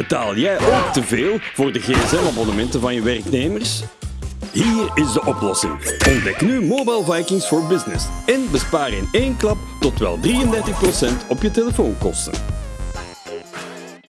Betaal jij ook te veel voor de gsm-abonnementen van je werknemers? Hier is de oplossing. Ontdek nu Mobile Vikings for Business en bespaar in één klap tot wel 33% op je telefoonkosten.